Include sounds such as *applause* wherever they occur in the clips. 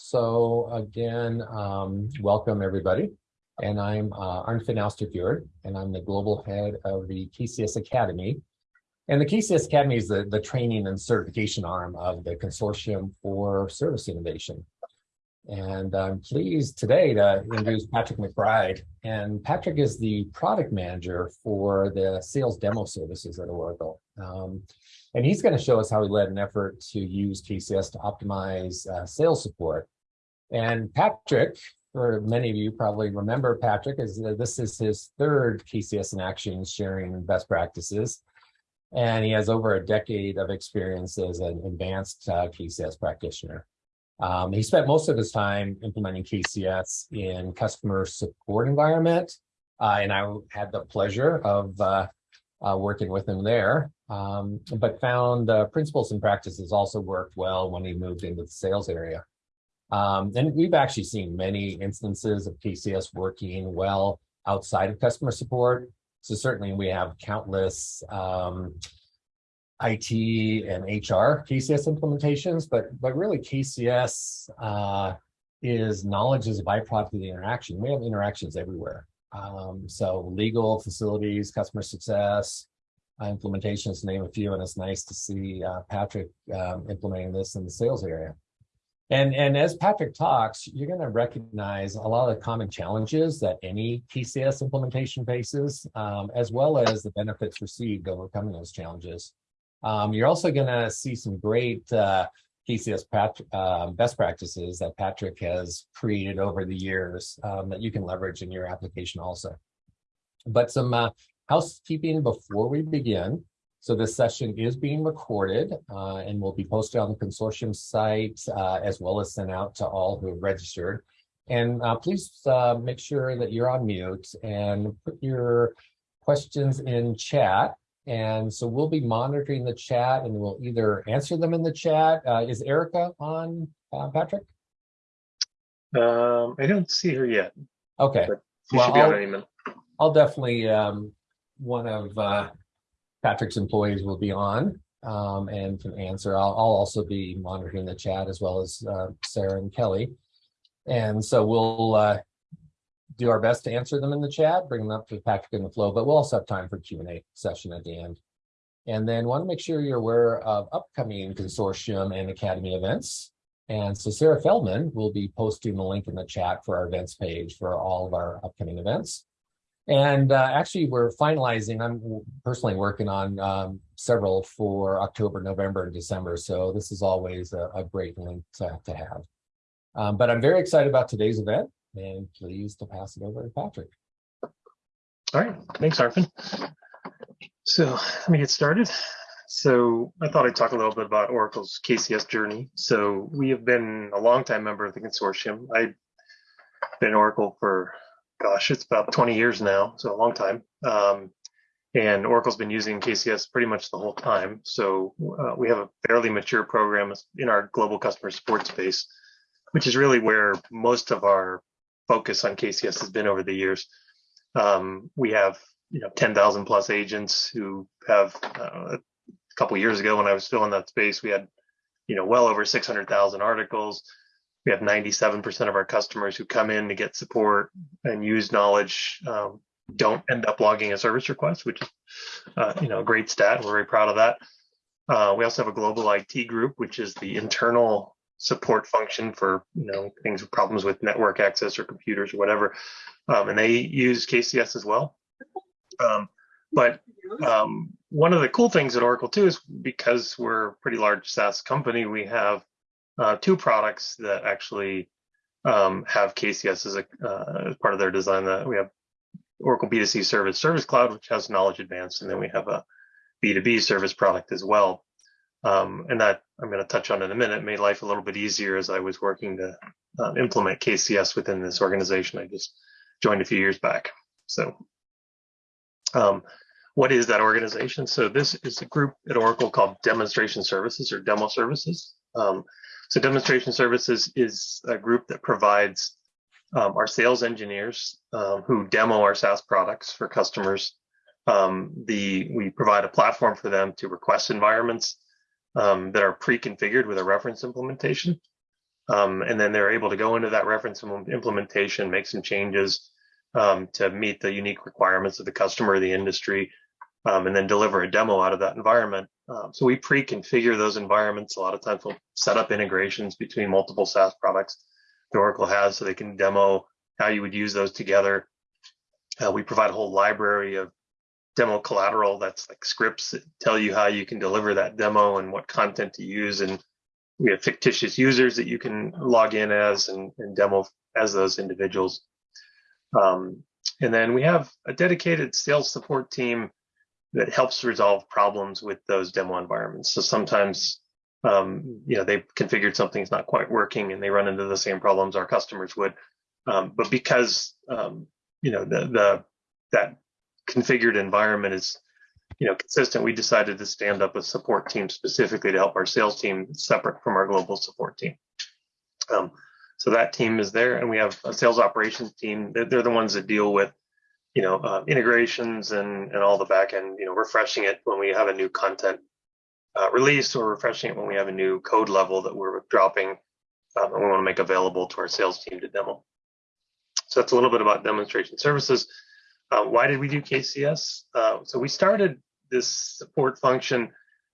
So again, um, welcome everybody. And I'm uh, Arnfinn and I'm the global head of the KCS Academy. And the KCS Academy is the, the training and certification arm of the Consortium for Service Innovation. And I'm pleased today to introduce Patrick McBride. And Patrick is the product manager for the sales demo services at Oracle. Um, and he's going to show us how he led an effort to use KCS to optimize uh, sales support. And Patrick, for many of you probably remember Patrick, is uh, this is his third KCS in action sharing best practices. And he has over a decade of experience as an advanced uh, KCS practitioner. Um, he spent most of his time implementing KCS in customer support environment, uh, and I had the pleasure of uh, uh, working with him there, um, but found uh, principles and practices also worked well when he moved into the sales area. Um, and we've actually seen many instances of KCS working well outside of customer support. So certainly we have countless um, IT and HR KCS implementations, but but really KCS uh, is knowledge is a byproduct of the interaction. We have interactions everywhere. Um, so legal, facilities, customer success, implementations, to name a few, and it's nice to see uh, Patrick um, implementing this in the sales area. And, and as Patrick talks, you're going to recognize a lot of the common challenges that any KCS implementation faces, um, as well as the benefits received overcoming those challenges. Um, you're also going to see some great uh, KCS uh, best practices that Patrick has created over the years um, that you can leverage in your application also. But some uh, housekeeping before we begin. So this session is being recorded uh, and will be posted on the consortium site uh, as well as sent out to all who have registered. And uh, please uh, make sure that you're on mute and put your questions in chat and so we'll be monitoring the chat and we'll either answer them in the chat. Uh, is Erica on, uh, Patrick? Um, I don't see her yet. Okay. Well, I'll, I'll, definitely, um, one of uh, Patrick's employees will be on um, and can answer. I'll, I'll, also be monitoring the chat as well as uh, Sarah and Kelly. And so we'll uh, do our best to answer them in the chat, bring them up to Patrick in the flow, but we'll also have time for Q&A session at the end. And then want to make sure you're aware of upcoming consortium and academy events. And so Sarah Feldman will be posting the link in the chat for our events page for all of our upcoming events. And uh, actually, we're finalizing, I'm personally working on um, several for October, November, and December. So this is always a, a great link to, to have. Um, but I'm very excited about today's event and pleased to pass it over to Patrick. All right, thanks, Arnfinn. So let me get started. So I thought I'd talk a little bit about Oracle's KCS journey. So we have been a long-time member of the consortium. I've been Oracle for, gosh, it's about 20 years now, so a long time. Um, and Oracle's been using KCS pretty much the whole time. So uh, we have a fairly mature program in our global customer support space, which is really where most of our focus on KCS has been over the years. Um, we have you know 10,000 plus agents who have uh, a couple years ago when I was still in that space, we had you know well over 600,000 articles. We have 97% of our customers who come in to get support and use knowledge um, don't end up logging a service request, which is uh, you know a great stat. We're very proud of that. Uh, we also have a global IT group, which is the internal support function for you know things problems with network access or computers or whatever um, and they use kcs as well um, but um, one of the cool things at oracle too is because we're a pretty large saas company we have uh, two products that actually um, have kcs as a uh, as part of their design that we have oracle b2c service service cloud which has knowledge advance and then we have a b2b service product as well um, and that I'm going to touch on in a minute, made life a little bit easier as I was working to uh, implement KCS within this organization I just joined a few years back. So um, what is that organization? So this is a group at Oracle called Demonstration Services or Demo Services. Um, so Demonstration Services is a group that provides um, our sales engineers um, who demo our SaaS products for customers. Um, the we provide a platform for them to request environments um, that are pre-configured with a reference implementation. Um, and then they're able to go into that reference implementation, make some changes um, to meet the unique requirements of the customer the industry, um, and then deliver a demo out of that environment. Um, so we pre-configure those environments. A lot of times we'll set up integrations between multiple SaaS products that Oracle has so they can demo how you would use those together. Uh, we provide a whole library of demo collateral that's like scripts that tell you how you can deliver that demo and what content to use. And we have fictitious users that you can log in as and, and demo as those individuals. Um, and then we have a dedicated sales support team that helps resolve problems with those demo environments. So sometimes, um, you know, they've configured something that's not quite working and they run into the same problems our customers would. Um, but because, um, you know, the, the, that configured environment is, you know, consistent, we decided to stand up a support team specifically to help our sales team separate from our global support team. Um, so that team is there and we have a sales operations team. They're, they're the ones that deal with you know, uh, integrations and, and all the backend, you know, refreshing it when we have a new content uh, release or refreshing it when we have a new code level that we're dropping um, and we want to make available to our sales team to demo. So that's a little bit about demonstration services. Uh, why did we do KCS? Uh, so we started this support function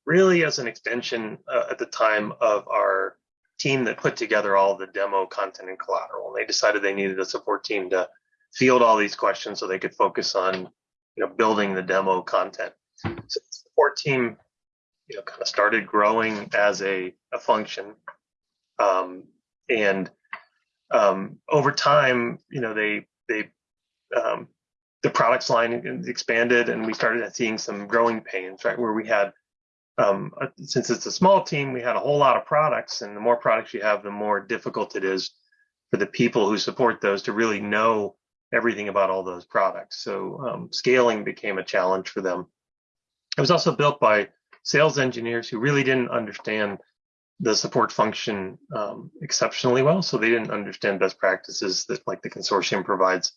really as an extension uh, at the time of our team that put together all the demo content and collateral. And they decided they needed a support team to field all these questions so they could focus on you know building the demo content. So the support team, you know, kind of started growing as a, a function. Um, and um, over time, you know, they they um, the products line expanded and we started seeing some growing pains, right? Where we had um, since it's a small team, we had a whole lot of products, and the more products you have, the more difficult it is for the people who support those to really know everything about all those products. So um, scaling became a challenge for them. It was also built by sales engineers who really didn't understand the support function um, exceptionally well. So they didn't understand best practices that like the consortium provides.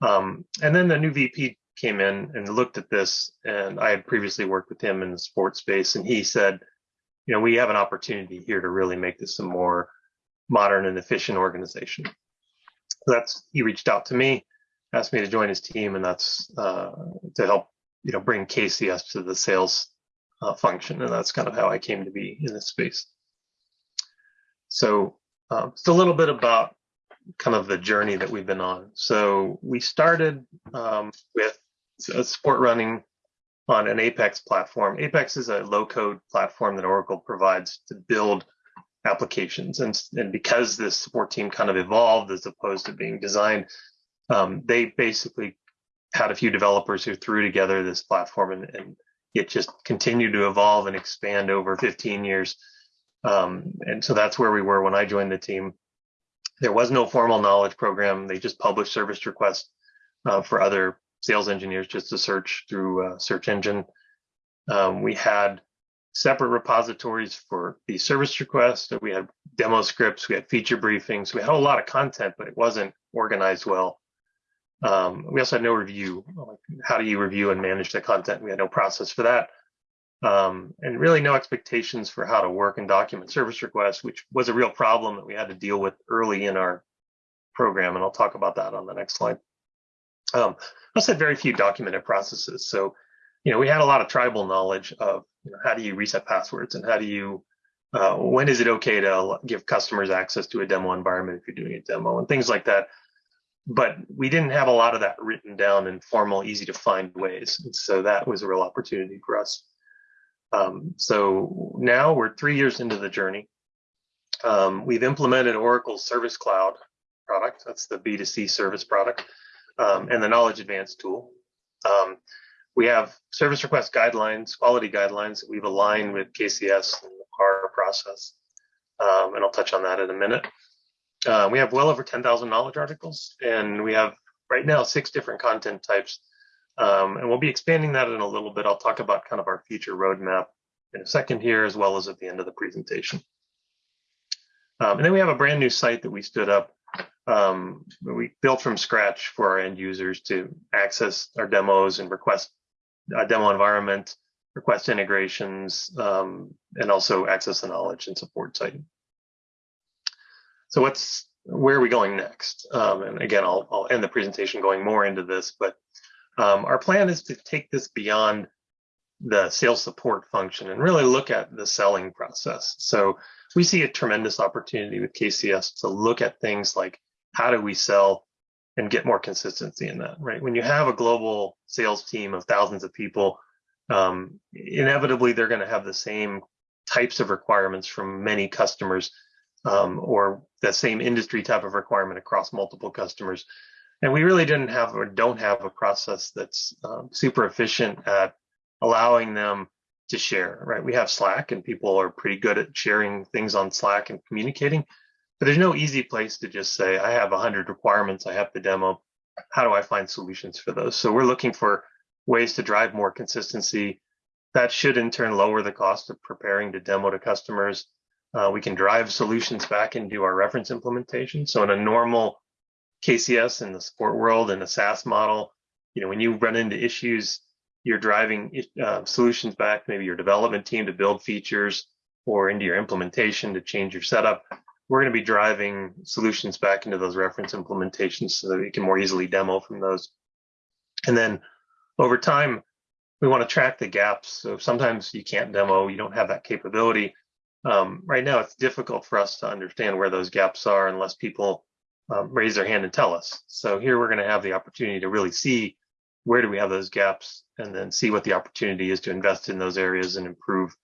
Um, and then the new VP came in and looked at this and I had previously worked with him in the sports space and he said, you know, we have an opportunity here to really make this a more modern and efficient organization that's he reached out to me, asked me to join his team, and that's uh, to help you know bring KCS to the sales uh, function, and that's kind of how I came to be in this space. So um, it's a little bit about kind of the journey that we've been on. So we started um, with a support running on an Apex platform. Apex is a low code platform that Oracle provides to build applications. And, and because this support team kind of evolved as opposed to being designed, um, they basically had a few developers who threw together this platform and, and it just continued to evolve and expand over 15 years. Um, and so that's where we were when I joined the team. There was no formal knowledge program. They just published service requests uh, for other sales engineers just to search through a search engine. Um, we had separate repositories for the service requests. That we had demo scripts, we had feature briefings, we had a lot of content, but it wasn't organized well. Um, we also had no review. How do you review and manage the content? We had no process for that. Um, and really no expectations for how to work and document service requests, which was a real problem that we had to deal with early in our program. And I'll talk about that on the next slide. Um, also had very few documented processes. So, you know, we had a lot of tribal knowledge of you know, how do you reset passwords and how do you uh, when is it okay to give customers access to a demo environment if you're doing a demo and things like that. But we didn't have a lot of that written down in formal easy to find ways. And so that was a real opportunity for us. Um, so now we're three years into the journey. Um, we've implemented oracle service cloud product. That's the b2c service product um, and the knowledge advance tool. Um, we have service request guidelines, quality guidelines that we've aligned with KCS and the PAR process. Um, and I'll touch on that in a minute. Uh, we have well over 10,000 knowledge articles, and we have right now six different content types. Um, and we'll be expanding that in a little bit. I'll talk about kind of our future roadmap in a second here, as well as at the end of the presentation. Um, and then we have a brand new site that we stood up. Um, we built from scratch for our end users to access our demos and request a demo environment, request integrations, um, and also access the knowledge and support site. So what's where are we going next? Um, and again, I'll, I'll end the presentation going more into this, but um, our plan is to take this beyond the sales support function and really look at the selling process. So we see a tremendous opportunity with KCS to look at things like how do we sell and get more consistency in that, right? When you have a global sales team of thousands of people, um, inevitably they're going to have the same types of requirements from many customers um, or the same industry type of requirement across multiple customers. And we really didn't have or don't have a process that's um, super efficient at allowing them to share, right? We have Slack and people are pretty good at sharing things on Slack and communicating, but there's no easy place to just say, I have 100 requirements, I have to demo. How do I find solutions for those? So we're looking for ways to drive more consistency. That should in turn lower the cost of preparing to demo to customers. Uh, we can drive solutions back into our reference implementation. So in a normal KCS in the support world in a SaaS model, you know, when you run into issues, you're driving uh, solutions back, maybe your development team to build features or into your implementation to change your setup. We're going to be driving solutions back into those reference implementations so that we can more easily demo from those. And then over time, we want to track the gaps. So sometimes you can't demo, you don't have that capability. Um, right now, it's difficult for us to understand where those gaps are unless people um, raise their hand and tell us. So here we're going to have the opportunity to really see where do we have those gaps and then see what the opportunity is to invest in those areas and improve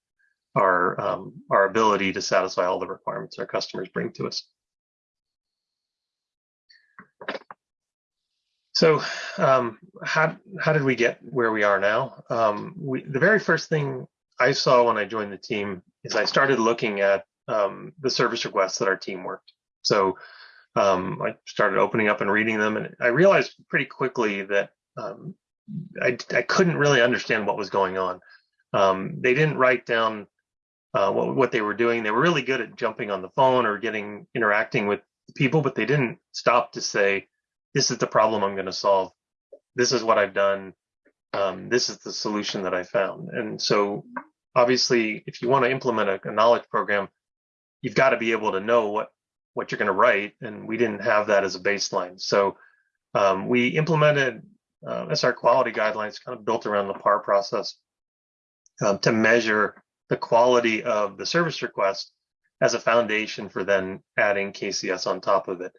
our um, our ability to satisfy all the requirements our customers bring to us. So um, how how did we get where we are now? Um, we, the very first thing I saw when I joined the team is I started looking at um, the service requests that our team worked. So um, I started opening up and reading them, and I realized pretty quickly that um, I, I couldn't really understand what was going on. Um, they didn't write down uh, what, what they were doing. They were really good at jumping on the phone or getting interacting with people, but they didn't stop to say, "This is the problem I'm going to solve. This is what I've done. Um, this is the solution that I found." And so, obviously, if you want to implement a, a knowledge program, you've got to be able to know what what you're going to write, and we didn't have that as a baseline. So um, we implemented uh, SR quality guidelines, kind of built around the PAR process um, to measure the quality of the service request as a foundation for then adding KCS on top of it.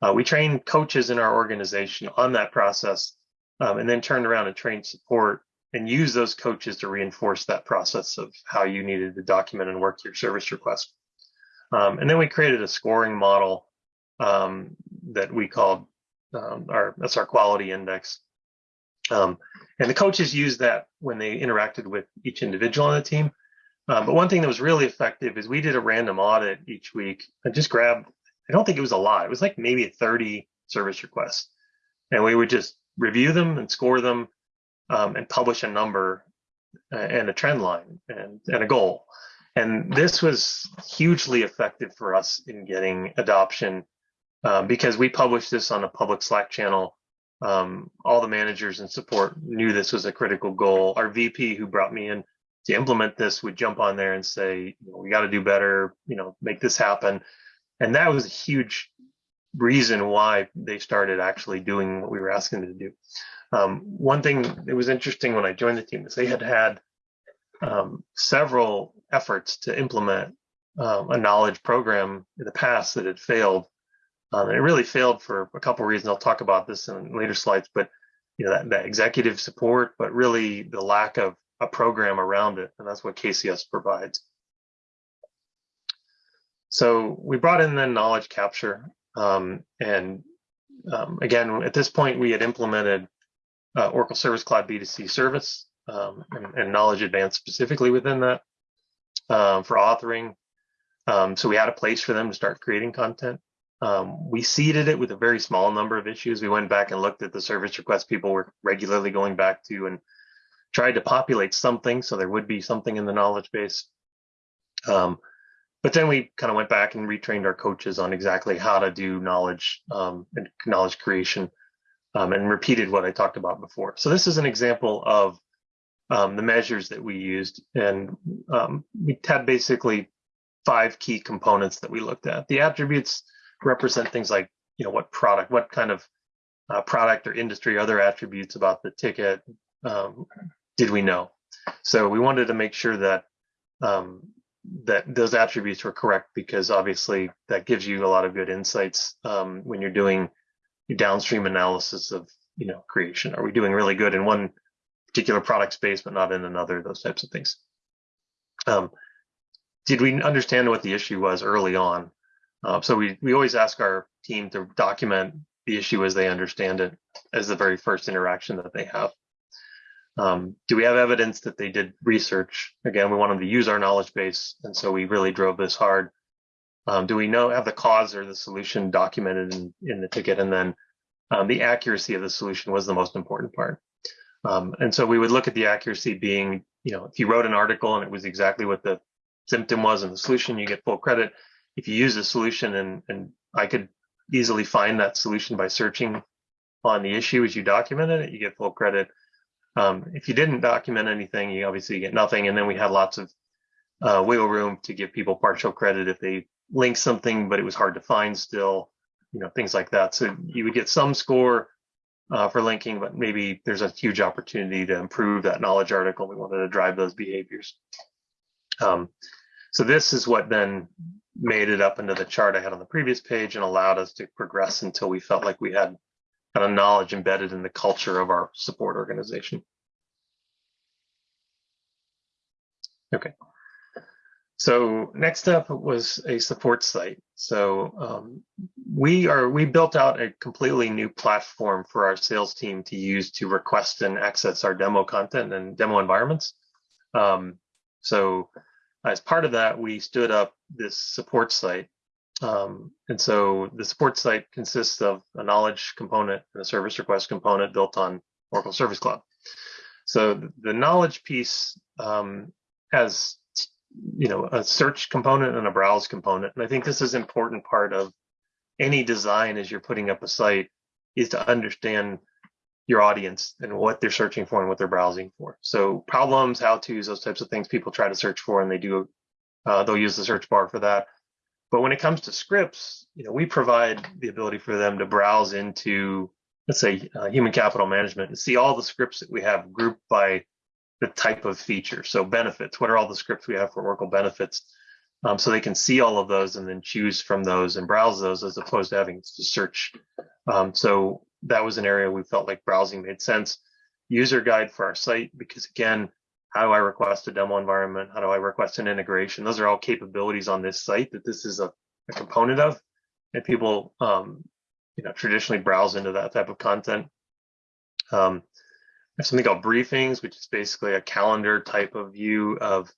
Uh, we train coaches in our organization on that process um, and then turn around and train support and use those coaches to reinforce that process of how you needed to document and work your service request. Um, and then we created a scoring model um, that we called um, our that's our quality index. Um, and the coaches used that when they interacted with each individual on the team. Um, but one thing that was really effective is we did a random audit each week. I just grabbed, I don't think it was a lot. It was like maybe 30 service requests. And we would just review them and score them um, and publish a number and a trend line and, and a goal. And this was hugely effective for us in getting adoption um, because we published this on a public Slack channel. Um, all the managers and support knew this was a critical goal. Our VP, who brought me in to implement this, would jump on there and say, you know, "We got to do better. You know, make this happen." And that was a huge reason why they started actually doing what we were asking them to do. Um, one thing that was interesting when I joined the team is they had had um, several efforts to implement um, a knowledge program in the past that had failed. Um, and it really failed for a couple of reasons. I'll talk about this in later slides, but you know that, that executive support, but really the lack of a program around it, and that's what KCS provides. So we brought in then knowledge capture, um, and um, again, at this point, we had implemented uh, Oracle Service Cloud B2C service um, and, and, knowledge advance specifically within that um, for authoring. Um, so we had a place for them to start creating content. Um, we seeded it with a very small number of issues. We went back and looked at the service requests people were regularly going back to and tried to populate something so there would be something in the knowledge base. Um, but then we kind of went back and retrained our coaches on exactly how to do knowledge um, and knowledge creation um, and repeated what I talked about before. So this is an example of um, the measures that we used. And um, we had basically five key components that we looked at. The attributes represent things like, you know, what product, what kind of uh, product or industry, other attributes about the ticket um, did we know? So we wanted to make sure that um, that those attributes were correct because obviously that gives you a lot of good insights um, when you're doing your downstream analysis of you know creation. Are we doing really good in one particular product space but not in another? Those types of things. Um, did we understand what the issue was early on? Uh, so we we always ask our team to document the issue as they understand it as the very first interaction that they have. Um, do we have evidence that they did research? Again, we want them to use our knowledge base, and so we really drove this hard. Um, do we know have the cause or the solution documented in, in the ticket? And then um, the accuracy of the solution was the most important part. Um, and so we would look at the accuracy being, you know, if you wrote an article and it was exactly what the symptom was and the solution, you get full credit. If you use a solution and, and I could easily find that solution by searching on the issue as you documented it, you get full credit. Um, if you didn't document anything, you obviously get nothing. And then we had lots of uh, wiggle room to give people partial credit if they linked something, but it was hard to find still, you know, things like that. So you would get some score uh, for linking, but maybe there's a huge opportunity to improve that knowledge article. We wanted to drive those behaviors. Um, so this is what then made it up into the chart I had on the previous page and allowed us to progress until we felt like we had kind of knowledge embedded in the culture of our support organization. Okay. So next up was a support site. So um, we are we built out a completely new platform for our sales team to use to request and access our demo content and demo environments. Um, so as part of that, we stood up this support site. Um, and so the support site consists of a knowledge component and a service request component built on Oracle Service Cloud. So the knowledge piece um, has, you know, a search component and a browse component. And I think this is an important part of any design as you're putting up a site is to understand your audience and what they're searching for and what they're browsing for. So problems, how to's, those types of things people try to search for and they do, uh, they'll use the search bar for that. But when it comes to scripts, you know, we provide the ability for them to browse into, let's say, uh, human capital management and see all the scripts that we have grouped by the type of feature. So benefits, what are all the scripts we have for Oracle benefits? Um, so they can see all of those and then choose from those and browse those as opposed to having to search. Um, so that was an area we felt like browsing made sense. User guide for our site, because again, how do I request a demo environment? How do I request an integration? Those are all capabilities on this site that this is a, a component of. And people, um, you know, traditionally browse into that type of content. Um, there's something called briefings, which is basically a calendar type of view of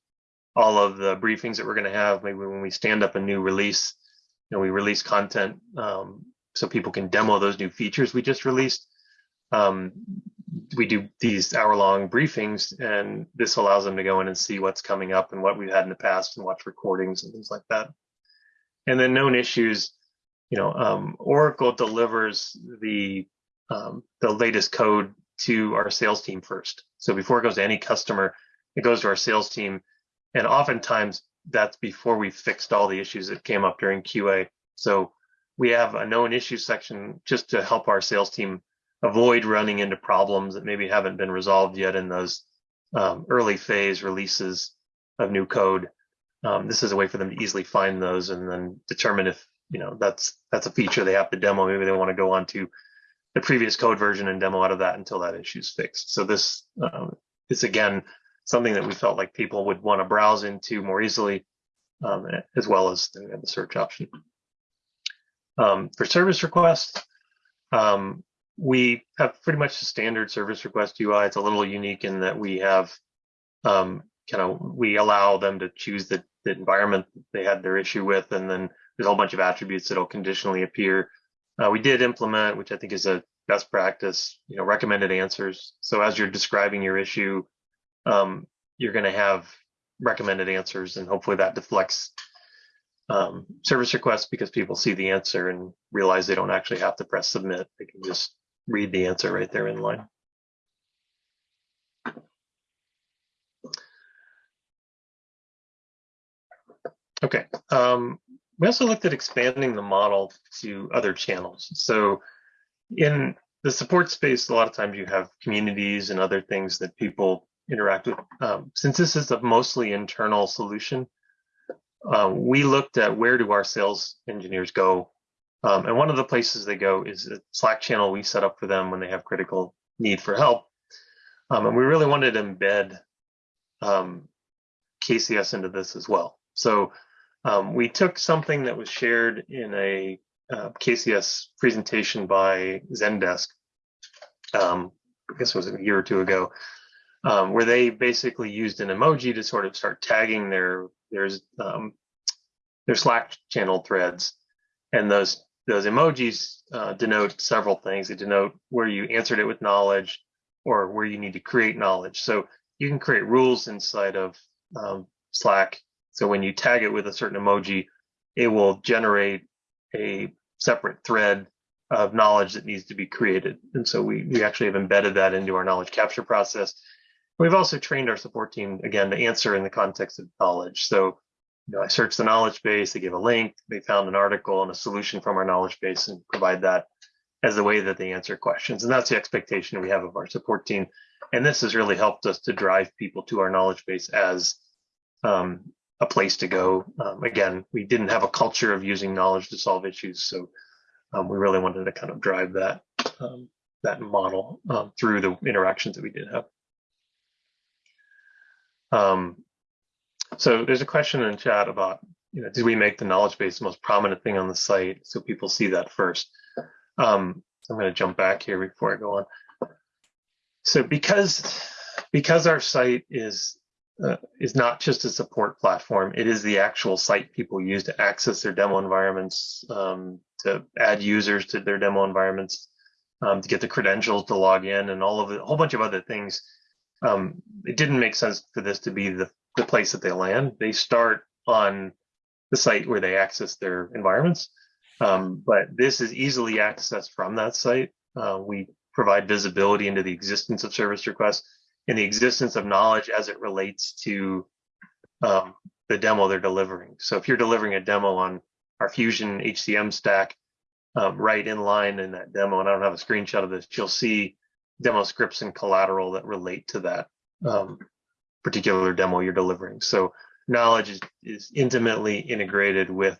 all of the briefings that we're going to have. Maybe when we stand up a new release, you know, we release content um, so people can demo those new features we just released. Um, we do these hour long briefings and this allows them to go in and see what's coming up and what we've had in the past and watch recordings and things like that. And then known issues, you know, um, Oracle delivers the, um, the latest code to our sales team first. So before it goes to any customer, it goes to our sales team. And oftentimes that's before we fixed all the issues that came up during QA. So we have a known issue section just to help our sales team avoid running into problems that maybe haven't been resolved yet in those um, early phase releases of new code. Um, this is a way for them to easily find those and then determine if you know that's that's a feature they have to demo. Maybe they want to go on to the previous code version and demo out of that until that issue is fixed. So this um, is again something that we felt like people would want to browse into more easily, um, as well as the, search option. Um, for service requests, um, we have pretty much the standard service request UI. It's a little unique in that we have um, kind of we allow them to choose the, the environment they had their issue with, and then there's a whole bunch of attributes that'll conditionally appear. Uh, we did implement, which I think is a best practice, you know, recommended answers. So as you're describing your issue, um, you're going to have recommended answers, and hopefully that deflects um, service requests because people see the answer and realize they don't actually have to press submit. They can just read the answer right there in line. Okay, um, we also looked at expanding the model to other channels. So in the support space, a lot of times you have communities and other things that people interact with. Um, since this is a mostly internal solution, uh, we looked at where do our sales engineers go. Um, and one of the places they go is a Slack channel we set up for them when they have critical need for help. Um, and we really wanted to embed um, KCS into this as well. So um, we took something that was shared in a uh, KCS presentation by Zendesk, um, I guess it was a year or two ago, um, where they basically used an emoji to sort of start tagging their their their Slack channel threads, and those those emojis uh, denote several things. They denote where you answered it with knowledge, or where you need to create knowledge. So you can create rules inside of um, Slack. So when you tag it with a certain emoji, it will generate a separate thread of knowledge that needs to be created. And so we, we actually have embedded that into our knowledge capture process. We've also trained our support team again to answer in the context of knowledge. So, you know, I searched the knowledge base, they give a link, they found an article and a solution from our knowledge base and provide that as the way that they answer questions. And that's the expectation we have of our support team. And this has really helped us to drive people to our knowledge base as um, a place to go. Um, again, we didn't have a culture of using knowledge to solve issues, so um, we really wanted to kind of drive that um, that model um, through the interactions that we did have. So there's a question in chat about, you know, did we make the knowledge base the most prominent thing on the site so people see that first? Um, I'm going to jump back here before I go on. So because because our site is uh, is not just a support platform. It is the actual site people use to access their demo environments, um, to add users to their demo environments, um, to get the credentials to log in, and all of the, a whole bunch of other things. Um, it didn't make sense for this to be the, the place that they land. They start on the site where they access their environments, um, but this is easily accessed from that site. Uh, we provide visibility into the existence of service requests and the existence of knowledge as it relates to um, the demo they're delivering. So if you're delivering a demo on our Fusion HCM stack, um, right in line in that demo, and I don't have a screenshot of this, you'll see demo scripts and collateral that relate to that um, particular demo you're delivering. So knowledge is, is intimately integrated with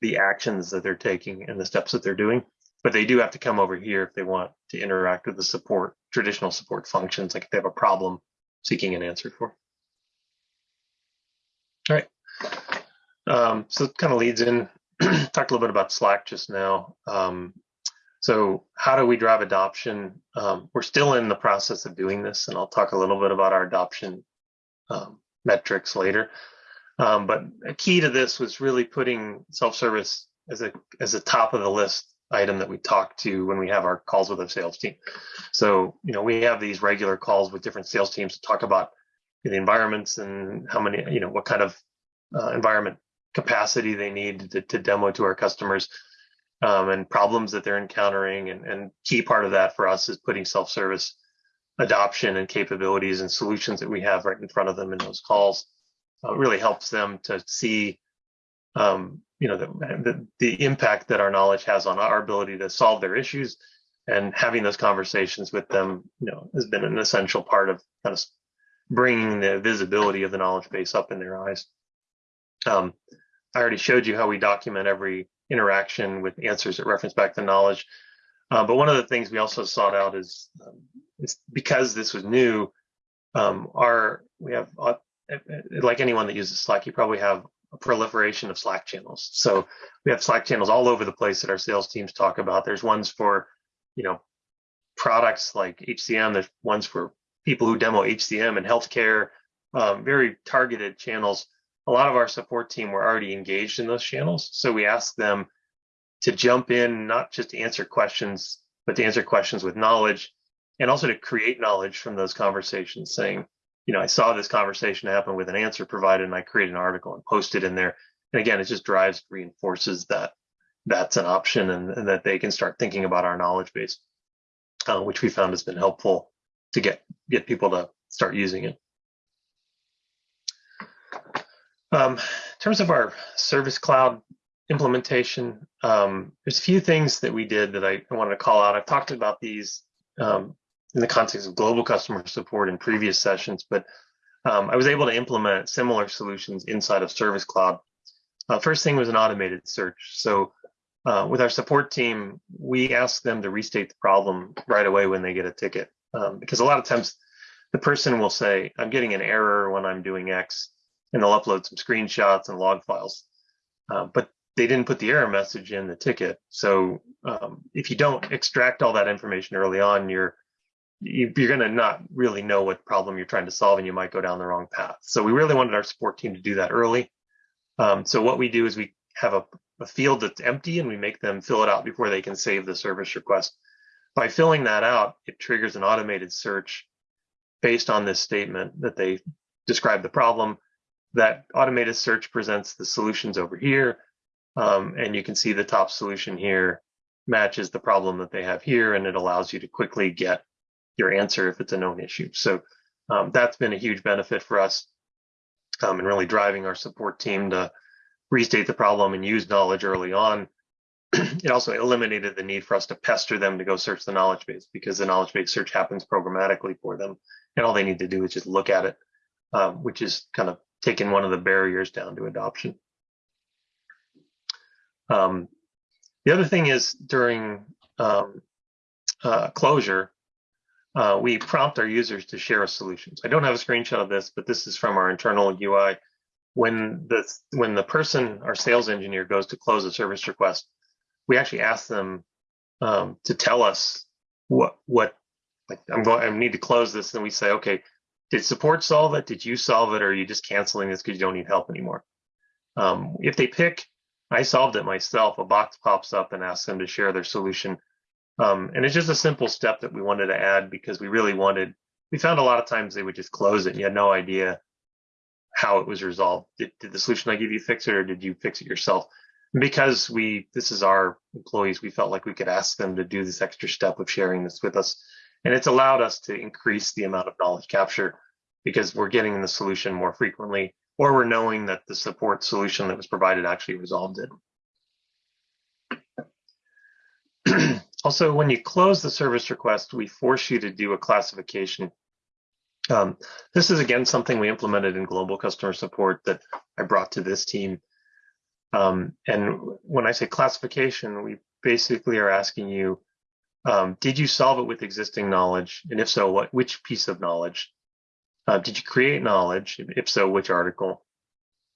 the actions that they're taking and the steps that they're doing but they do have to come over here if they want to interact with the support, traditional support functions, like if they have a problem seeking an answer for. All right. Um, so it kind of leads in, *clears throat* talked a little bit about Slack just now. Um, so how do we drive adoption? Um, we're still in the process of doing this, and I'll talk a little bit about our adoption um, metrics later. Um, but a key to this was really putting self-service as a as a top of the list item that we talk to when we have our calls with our sales team. So, you know, we have these regular calls with different sales teams to talk about the environments and how many, you know, what kind of uh, environment capacity they need to, to demo to our customers um, and problems that they're encountering. And, and key part of that for us is putting self-service adoption and capabilities and solutions that we have right in front of them in those calls. Uh, really helps them to see um, you know, the, the, the impact that our knowledge has on our ability to solve their issues and having those conversations with them, you know, has been an essential part of kind of bringing the visibility of the knowledge base up in their eyes. Um, I already showed you how we document every interaction with answers that reference back to knowledge. Uh, but one of the things we also sought out is, um, is because this was new, um, our we have uh, like anyone that uses Slack, you probably have a proliferation of Slack channels. So we have Slack channels all over the place that our sales teams talk about. There's ones for, you know, products like HCM. There's ones for people who demo HCM and healthcare, um, very targeted channels. A lot of our support team were already engaged in those channels. So we asked them to jump in, not just to answer questions, but to answer questions with knowledge and also to create knowledge from those conversations saying, you know, I saw this conversation happen with an answer provided and I created an article and posted in there. And again, it just drives, reinforces that that's an option and, and that they can start thinking about our knowledge base, uh, which we found has been helpful to get, get people to start using it. Um, in terms of our service cloud implementation, um, there's a few things that we did that I, I wanted to call out. I've talked about these um, in the context of global customer support in previous sessions, but um, I was able to implement similar solutions inside of Service Cloud. Uh, first thing was an automated search. So uh, with our support team, we ask them to restate the problem right away when they get a ticket. Um, because a lot of times the person will say, I'm getting an error when I'm doing X, and they'll upload some screenshots and log files. Uh, but they didn't put the error message in the ticket. So um, if you don't extract all that information early on, you're you, you're going to not really know what problem you're trying to solve, and you might go down the wrong path. So we really wanted our support team to do that early. Um, so what we do is we have a, a field that's empty, and we make them fill it out before they can save the service request. By filling that out, it triggers an automated search based on this statement that they describe the problem. That automated search presents the solutions over here. Um, and you can see the top solution here matches the problem that they have here, and it allows you to quickly get your answer if it's a known issue. So um, that's been a huge benefit for us um, and really driving our support team to restate the problem and use knowledge early on. *clears throat* it also eliminated the need for us to pester them to go search the knowledge base because the knowledge base search happens programmatically for them. And all they need to do is just look at it, um, which is kind of taking one of the barriers down to adoption. Um, the other thing is during um, uh, closure, uh, we prompt our users to share solutions. I don't have a screenshot of this, but this is from our internal UI. When the when the person, our sales engineer, goes to close a service request, we actually ask them um, to tell us what what like I'm going. I need to close this, and we say, okay, did support solve it? Did you solve it, or are you just canceling this because you don't need help anymore? Um, if they pick, I solved it myself. A box pops up and asks them to share their solution um, and it's just a simple step that we wanted to add because we really wanted, we found a lot of times they would just close it and you had no idea how it was resolved. Did, did the solution I give you fix it or did you fix it yourself? Because we, this is our employees, we felt like we could ask them to do this extra step of sharing this with us. And it's allowed us to increase the amount of knowledge capture because we're getting the solution more frequently or we're knowing that the support solution that was provided actually resolved it. *clears throat* Also, when you close the service request, we force you to do a classification. Um, this is again something we implemented in global customer support that I brought to this team. Um, and when I say classification, we basically are asking you, um, did you solve it with existing knowledge? And if so, what which piece of knowledge? Uh, did you create knowledge? If so, which article?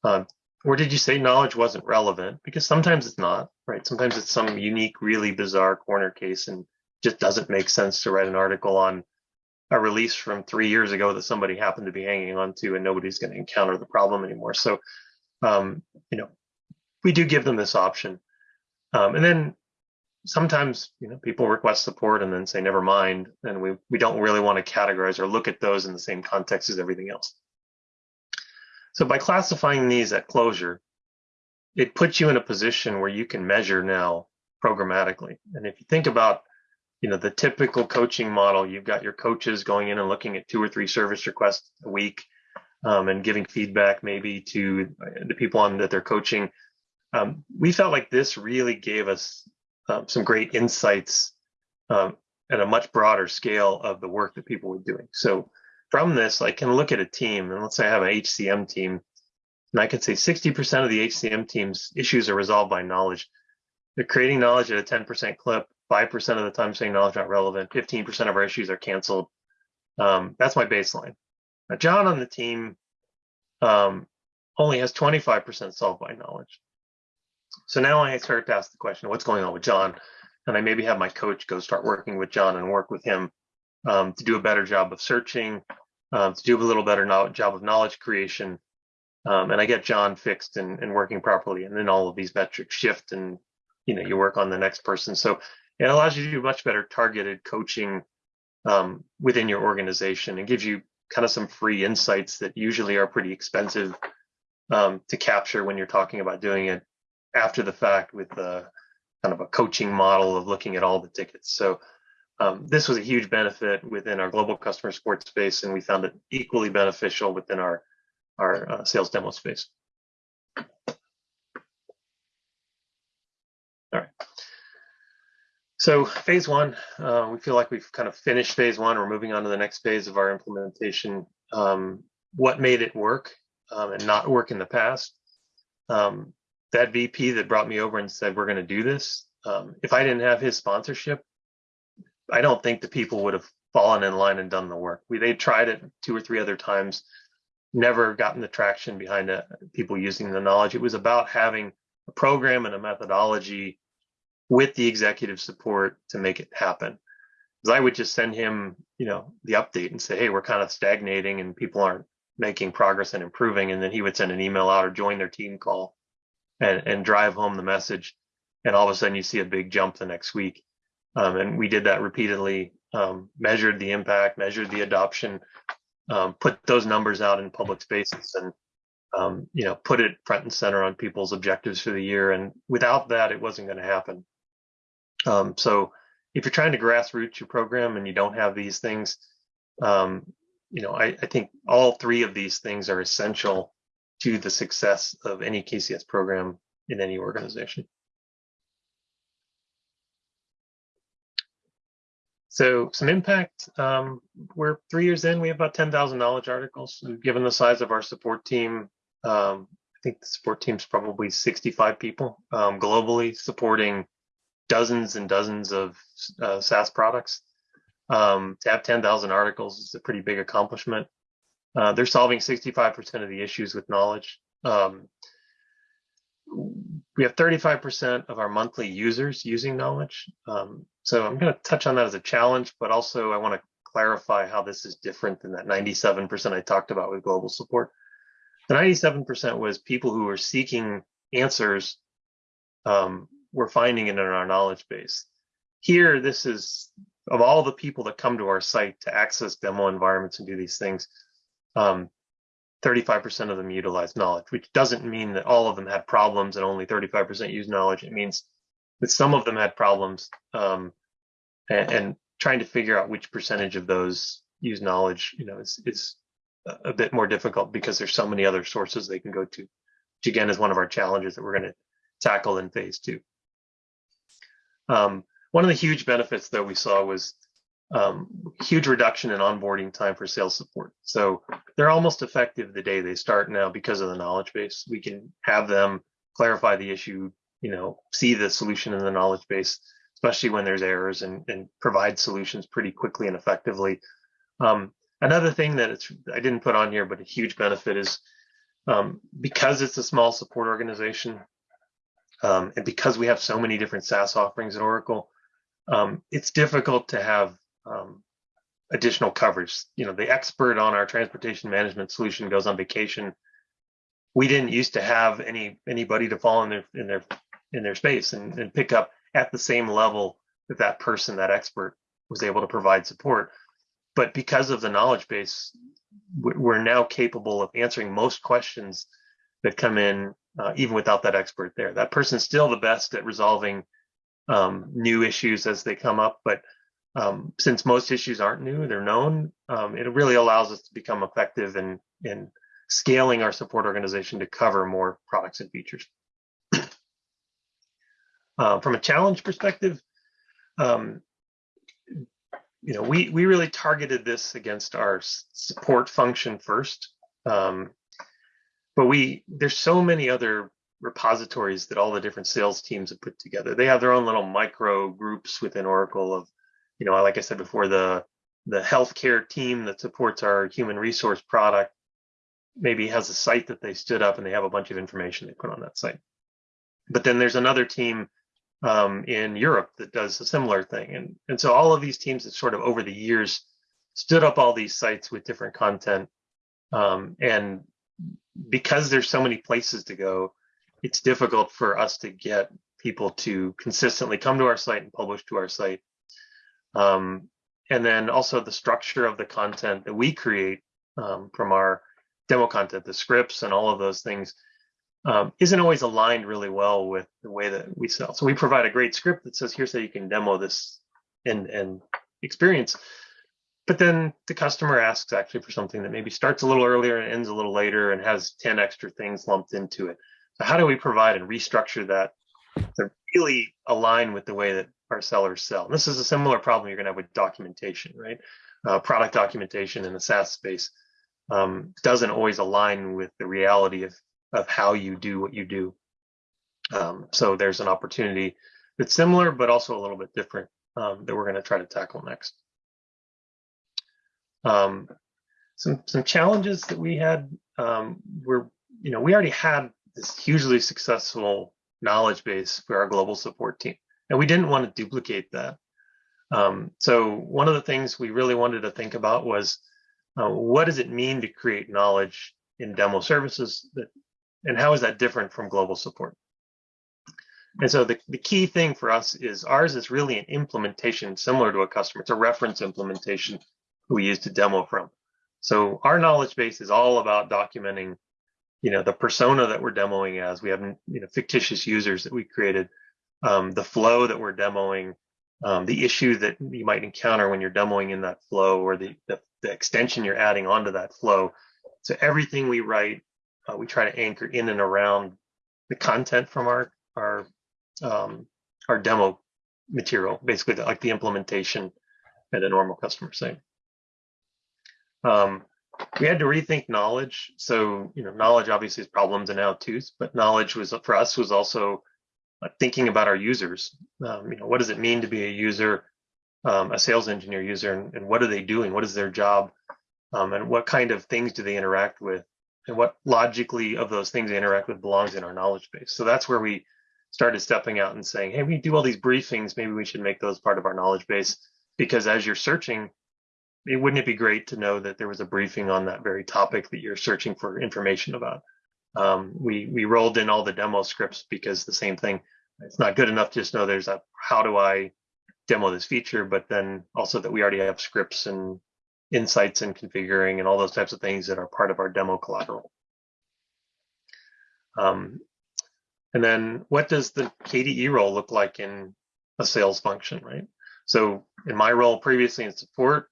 Uh, or did you say knowledge wasn't relevant? Because sometimes it's not, right? Sometimes it's some unique, really bizarre corner case and just doesn't make sense to write an article on a release from three years ago that somebody happened to be hanging on to and nobody's going to encounter the problem anymore. So, um, you know, we do give them this option. Um, and then sometimes, you know, people request support and then say, never mind. And we, we don't really want to categorize or look at those in the same context as everything else. So by classifying these at closure, it puts you in a position where you can measure now programmatically. And if you think about, you know, the typical coaching model, you've got your coaches going in and looking at two or three service requests a week um, and giving feedback maybe to the people on that they're coaching. Um, we felt like this really gave us um, some great insights um, at a much broader scale of the work that people were doing. So from this, I can look at a team, and let's say I have an HCM team, and I can say 60% of the HCM team's issues are resolved by knowledge. They're creating knowledge at a 10% clip, 5% of the time saying knowledge not relevant, 15% of our issues are canceled. Um, that's my baseline. Now, John on the team um, only has 25% solved by knowledge. So now I start to ask the question, what's going on with John? And I maybe have my coach go start working with John and work with him um, to do a better job of searching, um, to do a little better job of knowledge creation. Um, and I get John fixed and, and working properly. And then all of these metrics shift and, you know, you work on the next person. So it allows you to do much better targeted coaching um, within your organization and gives you kind of some free insights that usually are pretty expensive um, to capture when you're talking about doing it after the fact with the kind of a coaching model of looking at all the tickets. So um, this was a huge benefit within our global customer support space, and we found it equally beneficial within our, our uh, sales demo space. All right. So phase one, uh, we feel like we've kind of finished phase one. We're moving on to the next phase of our implementation. Um, what made it work um, and not work in the past? Um, that VP that brought me over and said, we're going to do this. Um, if I didn't have his sponsorship, I don't think the people would have fallen in line and done the work. We they tried it two or three other times, never gotten the traction behind it, people using the knowledge. It was about having a program and a methodology with the executive support to make it happen. Because I would just send him, you know, the update and say, hey, we're kind of stagnating and people aren't making progress and improving. And then he would send an email out or join their team call and, and drive home the message. And all of a sudden you see a big jump the next week. Um, and we did that repeatedly, um, measured the impact, measured the adoption, um, put those numbers out in public spaces and um, you know, put it front and center on people's objectives for the year. And without that, it wasn't going to happen. Um, so if you're trying to grassroots your program and you don't have these things, um, you know, I, I, think all three of these things are essential to the success of any KCS program in any organization. So some impact, um, we're three years in, we have about 10,000 knowledge articles. Given the size of our support team, um, I think the support team's probably 65 people um, globally supporting dozens and dozens of uh, SaaS products. Um, to have 10,000 articles is a pretty big accomplishment. Uh, they're solving 65% of the issues with knowledge. Um, we have 35% of our monthly users using knowledge. Um, so I'm going to touch on that as a challenge, but also I want to clarify how this is different than that 97% I talked about with global support. The 97% was people who were seeking answers um, we're finding it in our knowledge base. Here, this is of all the people that come to our site to access demo environments and do these things, um, 35% of them utilized knowledge, which doesn't mean that all of them had problems and only 35% used knowledge. It means that some of them had problems um, and, and, trying to figure out which percentage of those use knowledge, you know, is, is a bit more difficult because there's so many other sources they can go to, which again is one of our challenges that we're going to tackle in phase two. Um, one of the huge benefits that we saw was um, huge reduction in onboarding time for sales support. So they're almost effective the day they start now because of the knowledge base. We can have them clarify the issue, you know, see the solution in the knowledge base, especially when there's errors and, and provide solutions pretty quickly and effectively. Um, another thing that it's, I didn't put on here, but a huge benefit is um, because it's a small support organization, um, and because we have so many different SaaS offerings at Oracle, um, it's difficult to have um, additional coverage. You know, the expert on our transportation management solution goes on vacation. We didn't used to have any anybody to fall in their in their in their space and, and pick up at the same level that that person, that expert, was able to provide support. But because of the knowledge base, we're now capable of answering most questions that come in uh, even without that expert there. That person's still the best at resolving um, new issues as they come up, but um, since most issues aren't new, they're known, um, it really allows us to become effective in, in scaling our support organization to cover more products and features. *clears throat* uh, from a challenge perspective, um, you know, we, we really targeted this against our support function first. Um, but we there's so many other repositories that all the different sales teams have put together. They have their own little micro groups within Oracle of, you know, like I said before, the the healthcare team that supports our human resource product maybe has a site that they stood up and they have a bunch of information they put on that site. But then there's another team um, in Europe that does a similar thing. And, and so all of these teams that sort of over the years stood up all these sites with different content um, and because there's so many places to go, it's difficult for us to get people to consistently come to our site and publish to our site. Um, and then also the structure of the content that we create um, from our demo content, the scripts and all of those things um, isn't always aligned really well with the way that we sell. So we provide a great script that says, here's how you can demo this and, and experience. But then the customer asks actually for something that maybe starts a little earlier and ends a little later and has 10 extra things lumped into it. So how do we provide and restructure that to really align with the way that our sellers sell. And this is a similar problem you're going to have with documentation, right? Uh, product documentation in the SaaS space um, doesn't always align with the reality of, of how you do what you do. Um, so there's an opportunity that's similar, but also a little bit different um, that we're going to try to tackle next. Um, some some challenges that we had um, were, you know, we already had this hugely successful knowledge base for our global support team, and we didn't want to duplicate that. Um, so one of the things we really wanted to think about was uh, what does it mean to create knowledge in demo services that, and how is that different from global support? And so the, the key thing for us is ours is really an implementation similar to a customer. It's a reference implementation we use to demo from. So our knowledge base is all about documenting, you know, the persona that we're demoing as. We have, you know, fictitious users that we created, um, the flow that we're demoing, um, the issue that you might encounter when you're demoing in that flow, or the, the, the extension you're adding onto that flow. So everything we write, uh, we try to anchor in and around the content from our our um, our demo material, basically the, like the implementation at a normal customer site. Um, we had to rethink knowledge. So, you know, knowledge obviously is problems and how-tos, but knowledge was for us was also uh, thinking about our users. Um, you know, what does it mean to be a user, um, a sales engineer user, and, and, what are they doing? What is their job? Um, and what kind of things do they interact with? And what logically of those things they interact with belongs in our knowledge base. So that's where we started stepping out and saying, hey, we do all these briefings. Maybe we should make those part of our knowledge base because as you're searching, it, wouldn't it be great to know that there was a briefing on that very topic that you're searching for information about? Um, we we rolled in all the demo scripts because the same thing. It's not good enough to just know there's a how do I demo this feature, but then also that we already have scripts and insights and configuring and all those types of things that are part of our demo collateral. Um, and then what does the KDE role look like in a sales function, right? So in my role previously in support,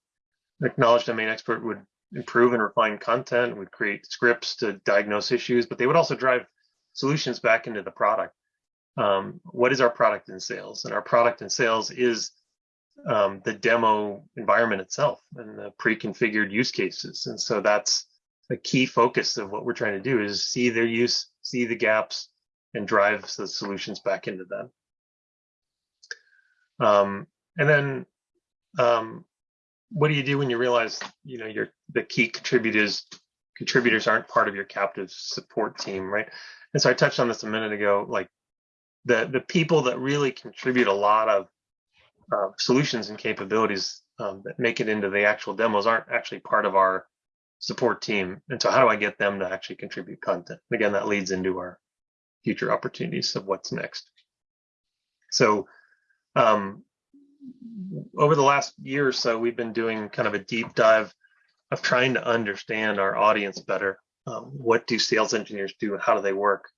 the knowledge domain expert would improve and refine content, would create scripts to diagnose issues, but they would also drive solutions back into the product. Um, what is our product in sales? And our product in sales is um, the demo environment itself and the pre-configured use cases. And so that's a key focus of what we're trying to do is see their use, see the gaps, and drives the solutions back into them. Um, and then um, what do you do when you realize you know your the key contributors contributors aren't part of your captive support team, right? And so I touched on this a minute ago, like the the people that really contribute a lot of uh, solutions and capabilities um, that make it into the actual demos aren't actually part of our support team. And so how do I get them to actually contribute content? Again, that leads into our future opportunities of what's next. So um, over the last year or so, we've been doing kind of a deep dive of trying to understand our audience better. Um, what do sales engineers do how do they work?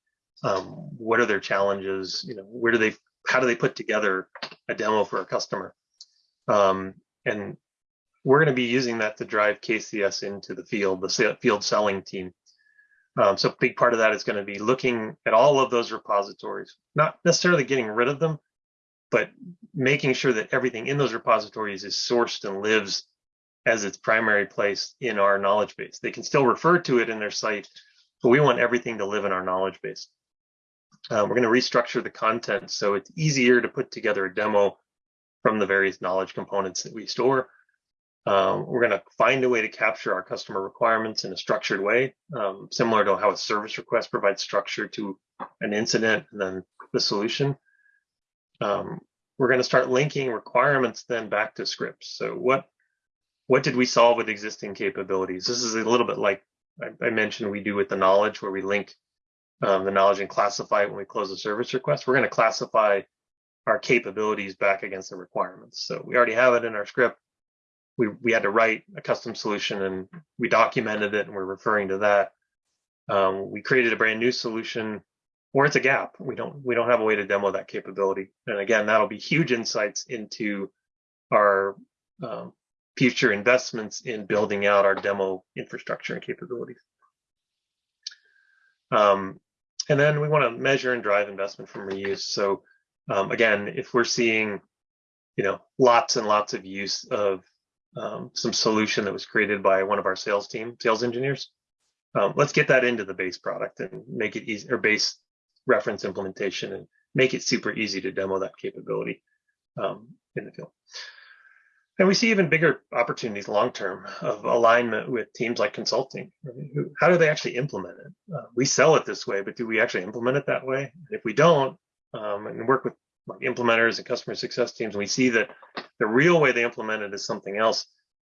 Um, what are their challenges? You know, where do they, how do they put together a demo for a customer? Um, and we're going to be using that to drive KCS into the field, the field selling team. Um, so a big part of that is going to be looking at all of those repositories, not necessarily getting rid of them, but making sure that everything in those repositories is sourced and lives as its primary place in our knowledge base. They can still refer to it in their site, but we want everything to live in our knowledge base. Uh, we're going to restructure the content so it's easier to put together a demo from the various knowledge components that we store. Um, we're going to find a way to capture our customer requirements in a structured way, um, similar to how a service request provides structure to an incident and then the solution. Um, we're going to start linking requirements then back to scripts. So what what did we solve with existing capabilities? This is a little bit like I, I mentioned we do with the knowledge, where we link um, the knowledge and classify it when we close a service request. We're going to classify our capabilities back against the requirements. So we already have it in our script we we had to write a custom solution and we documented it and we're referring to that. Um, we created a brand new solution or it's a gap. We don't we don't have a way to demo that capability. And again, that'll be huge insights into our um, future investments in building out our demo infrastructure and capabilities. Um, and then we want to measure and drive investment from reuse. So um, again, if we're seeing, you know, lots and lots of use of um, some solution that was created by one of our sales team, sales engineers, um, let's get that into the base product and make it easy or base reference implementation and make it super easy to demo that capability um, in the field. And we see even bigger opportunities long term of alignment with teams like consulting. How do they actually implement it? Uh, we sell it this way, but do we actually implement it that way? If we don't, um, and work with like implementers and customer success teams, and we see that the real way they implement it is something else,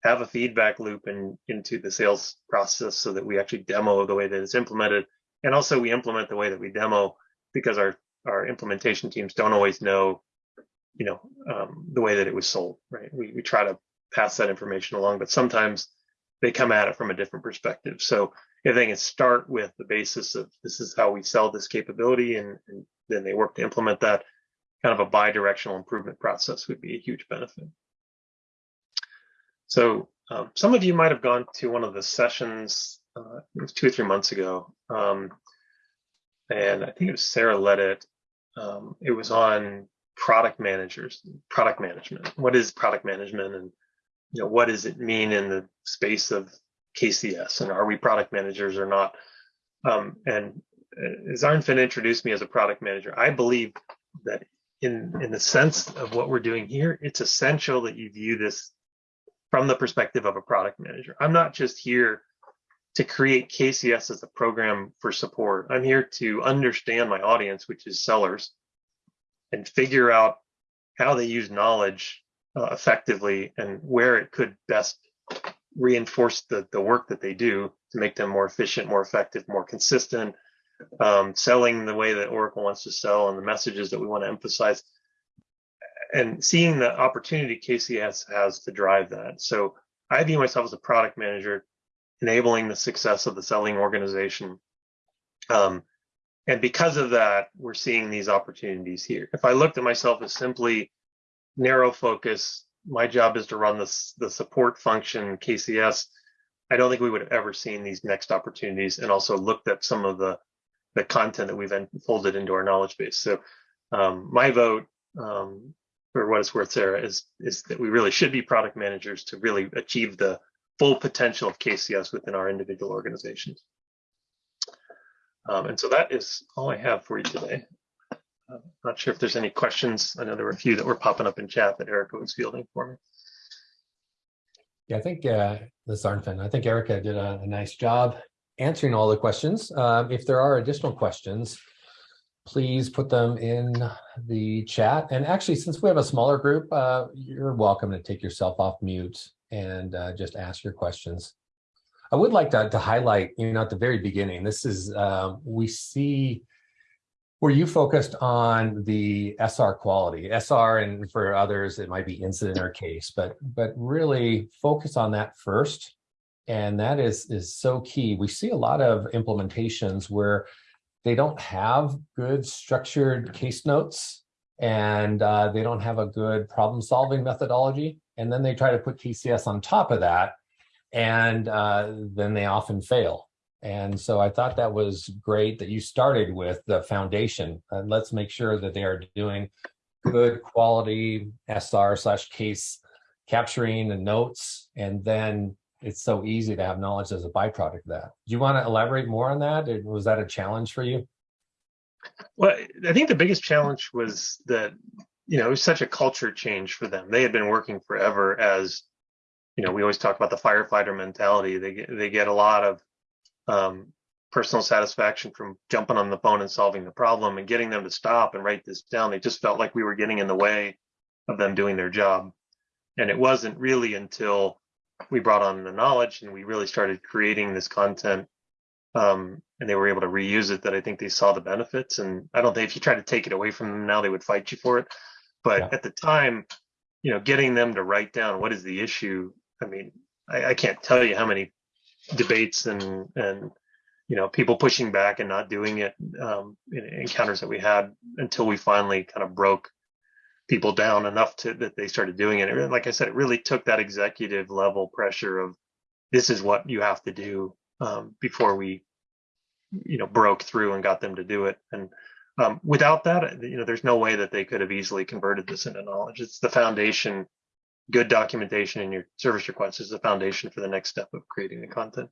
have a feedback loop in, into the sales process so that we actually demo the way that it's implemented. And also we implement the way that we demo because our, our implementation teams don't always know you know, um, the way that it was sold, right? We, we try to pass that information along, but sometimes they come at it from a different perspective. So if they can start with the basis of this is how we sell this capability and, and then they work to implement that, kind of a bi-directional improvement process would be a huge benefit. So um, some of you might have gone to one of the sessions, uh, it was two or three months ago. Um, and I think it was Sarah led it. Um, it was on product managers, product management. What is product management and you know what does it mean in the space of KCS and are we product managers or not? Um, and uh, as Arnfinn introduced me as a product manager, I believe that in in the sense of what we're doing here, it's essential that you view this from the perspective of a product manager. I'm not just here to create KCS as a program for support. I'm here to understand my audience, which is sellers, and figure out how they use knowledge uh, effectively and where it could best reinforce the, the work that they do to make them more efficient, more effective, more consistent, um, selling the way that Oracle wants to sell and the messages that we want to emphasize, and seeing the opportunity KCS has to drive that. So I view myself as a product manager, enabling the success of the selling organization. Um, and because of that, we're seeing these opportunities here. If I looked at myself as simply narrow focus, my job is to run this, the support function KCS, I don't think we would have ever seen these next opportunities and also looked at some of the, the content that we've folded into our knowledge base. So um, my vote, um, for what it's worth, Sarah, is, is that we really should be product managers to really achieve the full potential of KCS within our individual organizations. Um, and so that is all I have for you today. Uh, not sure if there's any questions. I know there were a few that were popping up in chat that Erica was fielding for me. Yeah, I think uh, this is Arnfinn. I think Erica did a, a, nice job answering all the questions. Um, if there are additional questions, please put them in the chat. And actually, since we have a smaller group, uh, you're welcome to take yourself off mute and uh, just ask your questions. I would like to, to highlight, you know, at the very beginning, this is, um, we see where you focused on the SR quality, SR and for others, it might be incident or case, but, but really focus on that first. And that is, is so key. We see a lot of implementations where they don't have good structured case notes and uh, they don't have a good problem solving methodology. And then they try to put KCS on top of that and uh, then they often fail. And so I thought that was great that you started with the foundation. And let's make sure that they are doing good quality SR slash case capturing and notes. And then it's so easy to have knowledge as a byproduct of that. Do you want to elaborate more on that? Was that a challenge for you? Well, I think the biggest challenge was that, you know, it was such a culture change for them. They had been working forever as you know, we always talk about the firefighter mentality. They get, they get a lot of um, personal satisfaction from jumping on the phone and solving the problem and getting them to stop and write this down. They just felt like we were getting in the way of them doing their job. And it wasn't really until we brought on the knowledge and we really started creating this content um, and they were able to reuse it that I think they saw the benefits. And I don't think if you try to take it away from them now, they would fight you for it. But yeah. at the time, you know, getting them to write down what is the issue I mean, I, I can't tell you how many debates and and you know people pushing back and not doing it um, encounters that we had until we finally kind of broke people down enough to that they started doing it. And like I said, it really took that executive level pressure of this is what you have to do um, before we you know, broke through and got them to do it. And um, without that, you know, there's no way that they could have easily converted this into knowledge. It's the foundation. Good documentation in your service request is the foundation for the next step of creating the content.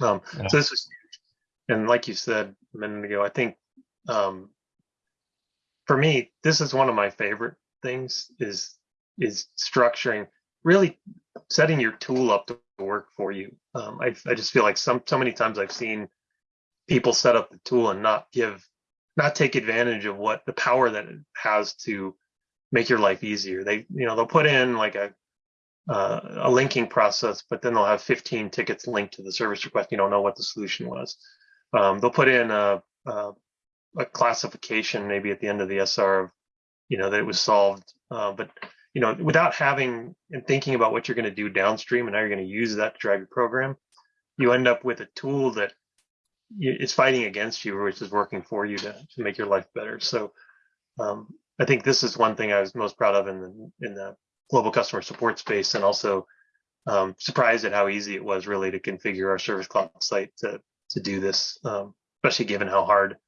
Um, Yeah. So this was huge. And like you said a minute ago, I think um, for me, this is one of my favorite things is is structuring, really setting your tool up to work for you. Um, I I just feel like some so many times I've seen people set up the tool and not give not take advantage of what the power that it has to make your life easier. They you know they'll put in like a uh, a linking process, but then they'll have 15 tickets linked to the service request. You don't know what the solution was. Um, they'll put in a, a, a classification maybe at the end of the SR of, you know, that it was solved. Uh, but, you know, without having and thinking about what you're going to do downstream and how you're going to use that to drive your program, you end up with a tool that is fighting against you, which is working for you to, to make your life better. So um, I think this is one thing I was most proud of in the, in the global customer support space and also um, surprised at how easy it was really to configure our service cloud site to to do this, um, especially given how hard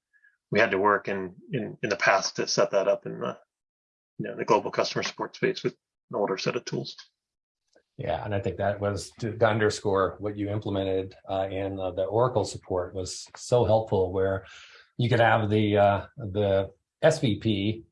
we had to work in, in in the past to set that up in the you know the global customer support space with an older set of tools. Yeah, and I think that was to to underscore what you implemented uh, in uh, the Oracle support was so helpful where you could have the uh, the SVP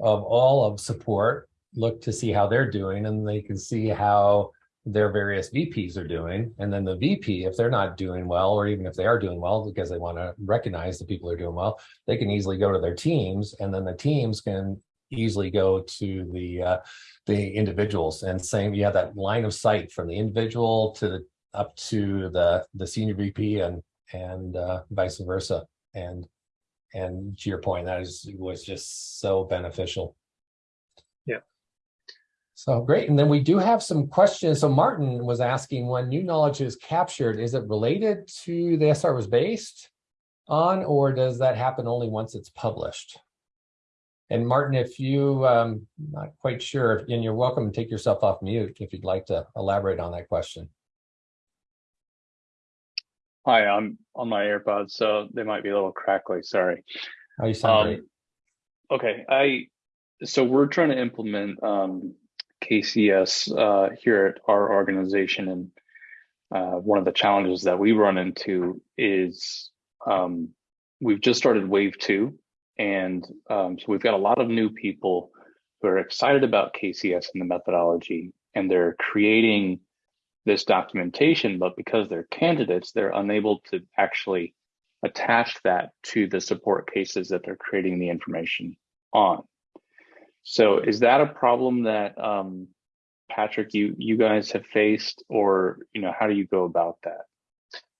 of all of support look to see how they're doing and they can see how their various VPs are doing. And then the VP, if they're not doing well, or even if they are doing well, because they want to recognize the people are doing well, they can easily go to their teams and then the teams can easily go to the uh, the individuals and saying you have that line of sight from the individual to the up to the the senior VP and and uh, vice versa. And and to your point, that is was just so beneficial. Yeah. So great. And then we do have some questions. So Martin was asking when new knowledge is captured, is it related to the SR was based on, or does that happen only once it's published? And Martin, if you um not quite sure, and you're welcome to take yourself off mute if you'd like to elaborate on that question. Hi, I'm on my AirPods, so they might be a little crackly. Sorry. Oh, you sound great. Um, okay, I so we're trying to implement um, KCS uh, here at our organization, and uh, one of the challenges that we run into is um, we've just started wave two, and um, so we've got a lot of new people who are excited about KCS and the methodology, and they're creating this documentation, but because they're candidates, they're unable to actually attach that to the support cases that they're creating the information on. So is that a problem that um, Patrick, you you guys have faced, or you know, how do you go about that?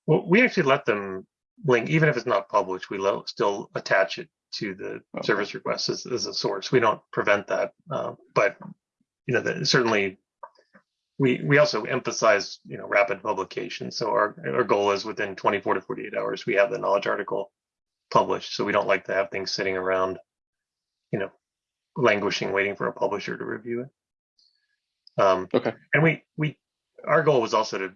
Well, we actually let them link, even if it's not published, we still attach it to the Okay. service request as, as a source. We don't prevent that, uh, but you know, the, certainly we we also emphasize you know rapid publication. So our our goal is within 24 to 48 hours we have the knowledge article published. So we don't like to have things sitting around, you know, languishing, waiting for a publisher to review it. Um, Okay. and we we our goal was also to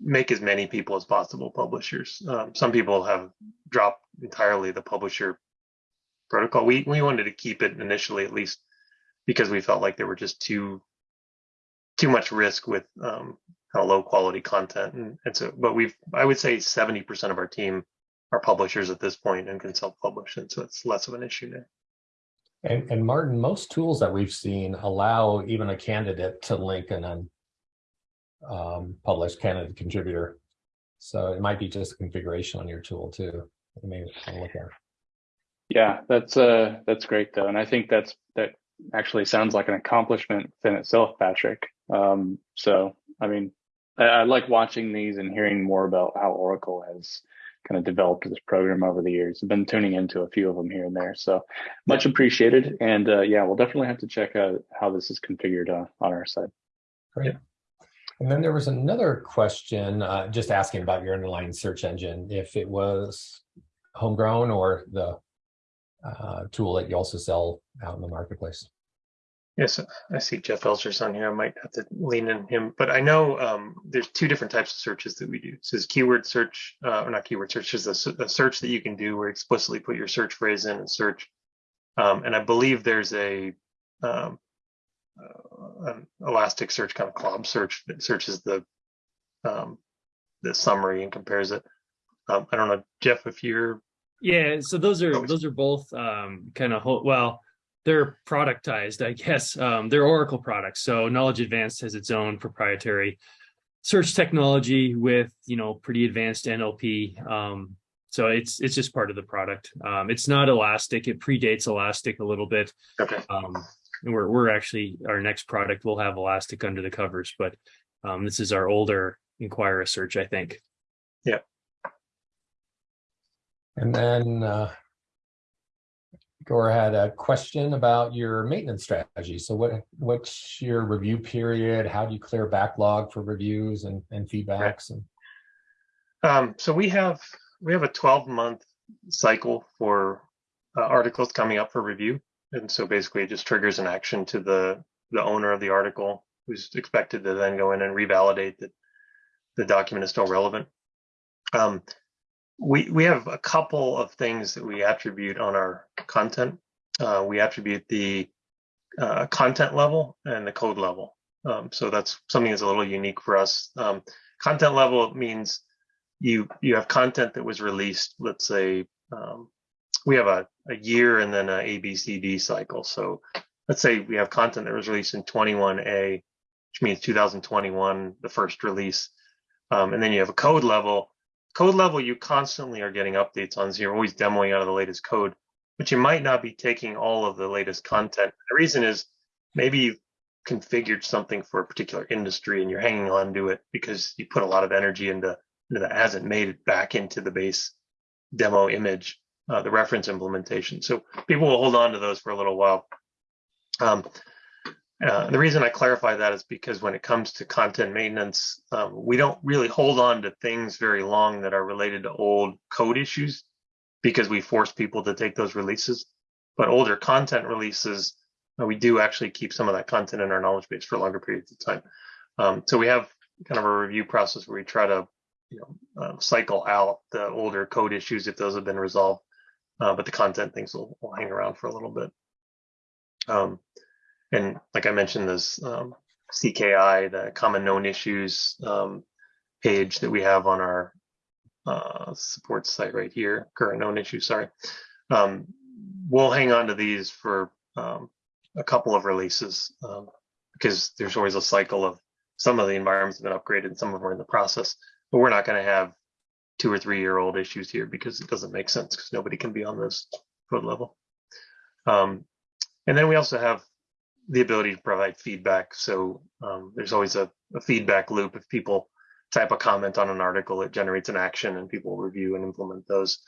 make as many people as possible publishers. Um, some people have dropped entirely the publisher protocol. We we wanted to keep it initially, at least, because we felt like there were just too too much risk with um, kind of low quality content, and, and so. But we've I would say seventy percent of our team are publishers at this point and can self publish, and so it's less of an issue now. And, and Martin, most tools that we've seen allow even a candidate to link an un, um, candidate contributor. So it might be just a configuration on your tool too. You may look at. Yeah, that's uh that's great though, and I think that's that actually sounds like an accomplishment within itself, Patrick. Um, so I mean, I, I like watching these and hearing more about how Oracle has kind of developed this program over the years. I've been tuning into a few of them here and there, so much appreciated. And uh, yeah, we'll definitely have to check out how this is configured uh, on our side. Great. And then there was another question, uh, just asking about your underlying search engine, if it was homegrown or the uh, tool that you also sell out in the marketplace. Yes, I see Jeff Elser's on here. I might have to lean in him, but I know um, there's two different types of searches that we do. So there's keyword search, uh, or not keyword search, just a, a, search that you can do where you explicitly put your search phrase in and search. Um, and I believe there's a um, uh, an Elasticsearch kind of cloud search that searches the um, the summary and compares it. Um, I don't know, Jeff, if you're yeah. So those are those are both um, kind of well, they're productized, I guess. Um, they're Oracle products. So Knowledge Advanced has its own proprietary search technology with you know pretty advanced NLP. Um, so it's it's just part of the product. Um, it's not Elastic. It predates Elastic a little bit. okay. Um, we're we're actually our next product will have Elastic under the covers, but um, this is our older InQuira search, I think. And then uh, Gora had a question about your maintenance strategy. So what what's your review period? How do you clear backlog for reviews and, and feedbacks? And Um, so we have we have a 12 month cycle for uh, articles coming up for review, and so basically it just triggers an action to the the owner of the article, who's expected to then go in and revalidate that the document is still relevant. Um, we we have a couple of things that we attribute on our content. Uh, we attribute the uh, content level and the code level. Um, so that's something that's a little unique for us. Um, content level means you you have content that was released. Let's say um, we have a, a year and then a A B C D cycle. So let's say we have content that was released in 21A, which means 2021, the first release, um, and then you have a code level code level you constantly are getting updates on so you're always demoing out of the latest code but you might not be taking all of the latest content. The reason is maybe you've configured something for a particular industry and you're hanging on to it because you put a lot of energy into, into that. Hasn't made it back into the base demo image uh, the reference implementation. So people will hold on to those for a little while. Um, uh, the reason I clarify that is because when it comes to content maintenance, um, we don't really hold on to things very long that are related to old code issues because we force people to take those releases. But older content releases, uh, we do actually keep some of that content in our knowledge base for longer periods of time. Um, so we have kind of a review process where we try to, you know, uh, cycle out the older code issues if those have been resolved, uh, but the content things will, will hang around for a little bit. Um, and like I mentioned, this um, CKI, the common known issues um, page that we have on our uh, support site right here, current known issues, sorry. Um, we'll hang on to these for um, a couple of releases um, because there's always a cycle of some of the environments have been upgraded, and some of them are in the process, but we're not going to have two or three year old issues here because it doesn't make sense because nobody can be on this code level. Um, and then we also have the ability to provide feedback. So um, there's always a, a, feedback loop. If people type a comment on an article, it generates an action and people review and implement those.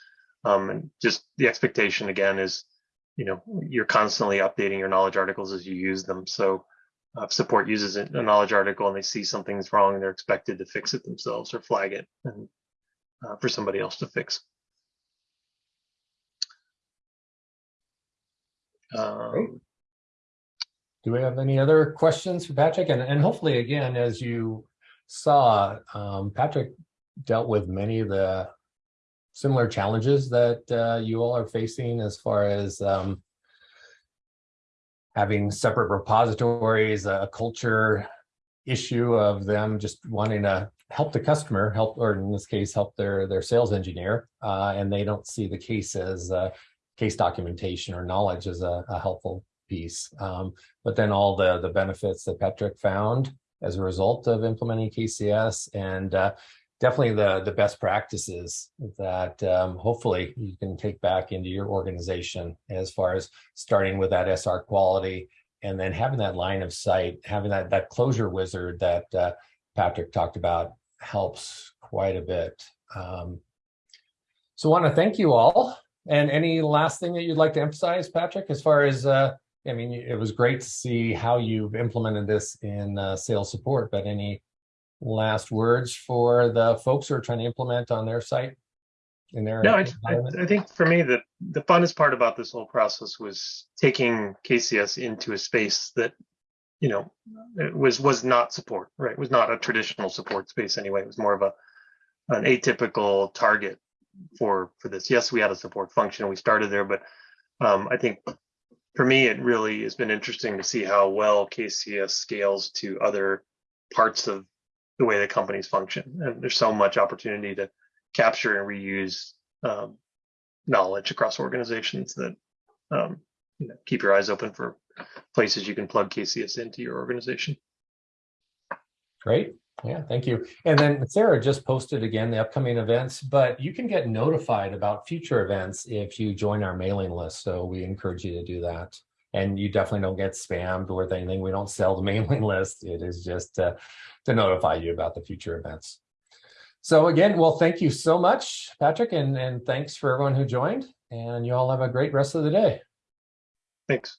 Um, and just the expectation again is, you know, you're constantly updating your knowledge articles as you use them. So uh, if support uses a knowledge article and they see something's wrong, they're expected to fix it themselves or flag it and uh, for somebody else to fix. Um, do we have any other questions for Patrick? And, and hopefully, again, as you saw, um, Patrick dealt with many of the similar challenges that uh, you all are facing as far as um, having separate repositories, a culture issue of them just wanting to help the customer, help, or in this case, help their, their sales engineer, uh, and they don't see the case as uh, case documentation or knowledge as a, a helpful piece. Um, but then all the, the benefits that Patrick found as a result of implementing KCS and uh, definitely the, the best practices that um, hopefully you can take back into your organization as far as starting with that SR quality and then having that line of sight, having that, that closure wizard that uh, Patrick talked about helps quite a bit. Um, so I want to thank you all. And any last thing that you'd like to emphasize, Patrick, as far as uh, I mean, it was great to see how you've implemented this in uh, sales support, but any last words for the folks who are trying to implement on their site? in there? No, I, I, think for me, the, the funnest part about this whole process was taking KCS into a space that, you know, it was, was not support, right? Was not a traditional support space anyway. It was more of a, an atypical target for, for this. Yes, we had a support function. We started there, but um, I think for me, it really has been interesting to see how well KCS scales to other parts of the way the companies function. And there's so much opportunity to capture and reuse um, knowledge across organizations that um, you know, keep your eyes open for places you can plug KCS into your organization. Great. Yeah, thank you. And then Sarah just posted again the upcoming events, but you can get notified about future events if you join our mailing list. So we encourage you to do that. And you definitely don't get spammed with anything. We don't sell the *laughs* mailing list. It is just uh, to notify you about the future events. So again, well, thank you so much, Patrick, and, and thanks for everyone who joined. And you all have a great rest of the day. Thanks.